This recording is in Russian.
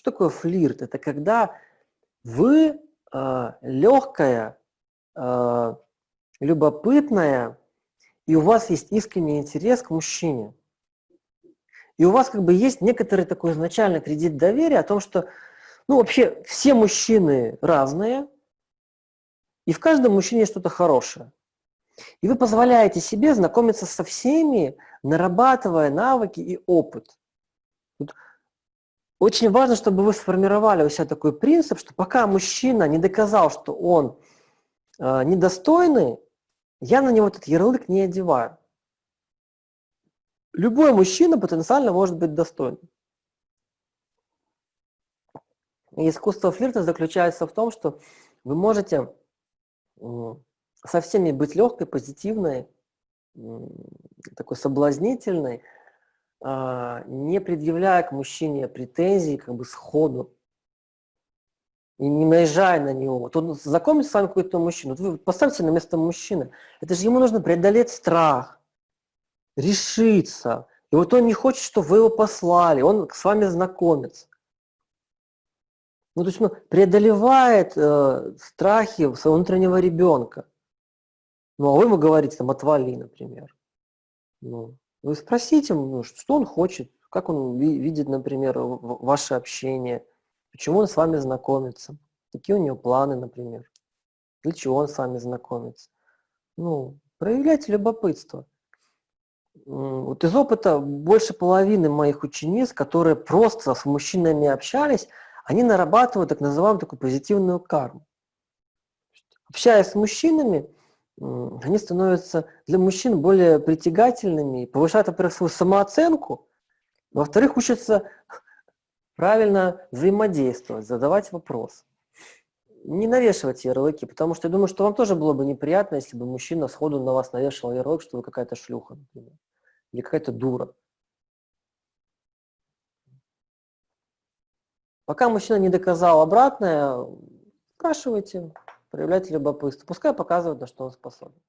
Что такое флирт? Это когда вы э, легкая, э, любопытная, и у вас есть искренний интерес к мужчине. И у вас как бы есть некоторый такой изначальный кредит доверия о том, что ну, вообще все мужчины разные, и в каждом мужчине что-то хорошее. И вы позволяете себе знакомиться со всеми, нарабатывая навыки и опыт. Вот очень важно, чтобы вы сформировали у себя такой принцип, что пока мужчина не доказал, что он э, недостойный, я на него этот ярлык не одеваю. Любой мужчина потенциально может быть достойным. Искусство флирта заключается в том, что вы можете со всеми быть легкой, позитивной, такой соблазнительной, не предъявляя к мужчине претензий как бы сходу, и не наезжая на него. Вот он с вами какой-то мужчина, вот вы поставьте на место мужчины. Это же ему нужно преодолеть страх, решиться. И вот он не хочет, чтобы вы его послали, он с вами знакомится. Ну, то есть он преодолевает э, страхи своего внутреннего ребенка. Ну, а вы ему говорите, там, отвали, например. Ну, вы спросите, ну, что он хочет, как он видит, например, ваше общение, почему он с вами знакомится, какие у него планы, например, для чего он с вами знакомится. Ну, проявляйте любопытство. Вот из опыта больше половины моих учениц, которые просто с мужчинами общались, они нарабатывают так называемую такую позитивную карму. Общаясь с мужчинами, они становятся для мужчин более притягательными, повышают, во-первых, свою самооценку, во-вторых, учатся правильно взаимодействовать, задавать вопрос. Не навешивайте ярлыки, потому что я думаю, что вам тоже было бы неприятно, если бы мужчина сходу на вас навешивал ярлык, что вы какая-то шлюха, например, или какая-то дура. Пока мужчина не доказал обратное, спрашивайте, проявляйте любопытство. Пускай показывает, на что он способен.